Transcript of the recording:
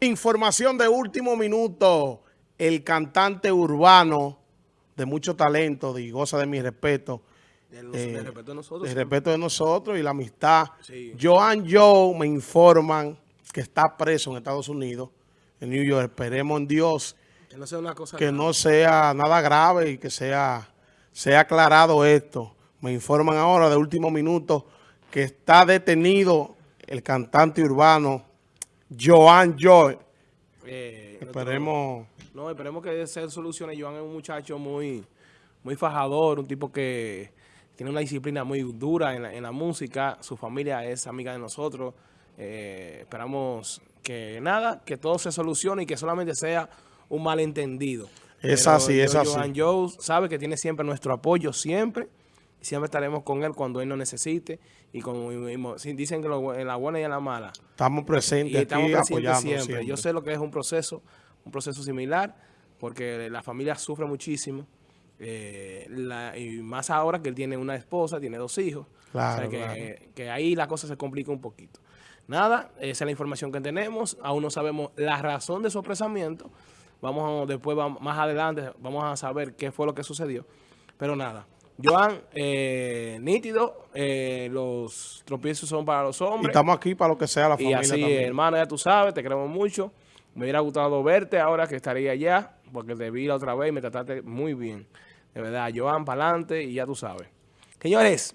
Información de último minuto. El cantante urbano de mucho talento y goza de mi respeto. De, los, eh, respeto de nosotros. De respeto de nosotros y la amistad. Sí. Joan Joe me informan que está preso en Estados Unidos, en New York. Esperemos en Dios que no sea, una cosa que no sea nada grave y que sea, sea aclarado esto. Me informan ahora de último minuto que está detenido el cantante urbano Joan Joy. Eh, esperemos... No, esperemos que se solucione. Joan es un muchacho muy, muy fajador, un tipo que tiene una disciplina muy dura en la, música. Su familia es amiga de nosotros. Eh, esperamos que nada, que todo se solucione y que solamente sea un malentendido. Es así, es así. Joan Joe sabe que tiene siempre nuestro apoyo, siempre siempre estaremos con él cuando él nos necesite. Y como dicen que en la buena y en la mala. Estamos presentes y estamos presentes siempre. Yo sé lo que es un proceso, un proceso similar, porque la familia sufre muchísimo. Eh, y más ahora que él tiene una esposa, tiene dos hijos. Claro, que, que ahí la cosa se complica un poquito. Nada, esa es la información que tenemos. Aún no sabemos la razón de su apresamiento. Vamos a, después, más adelante, vamos a saber qué fue lo que sucedió. Pero nada, Joan, eh, nítido, eh, los tropiezos son para los hombres. Y estamos aquí para lo que sea la familia Y así, hermano, ya tú sabes, te queremos mucho. Me hubiera gustado verte ahora que estaría allá, porque te vi la otra vez y me trataste muy bien. De verdad, Joan, para adelante y ya tú sabes. Señores,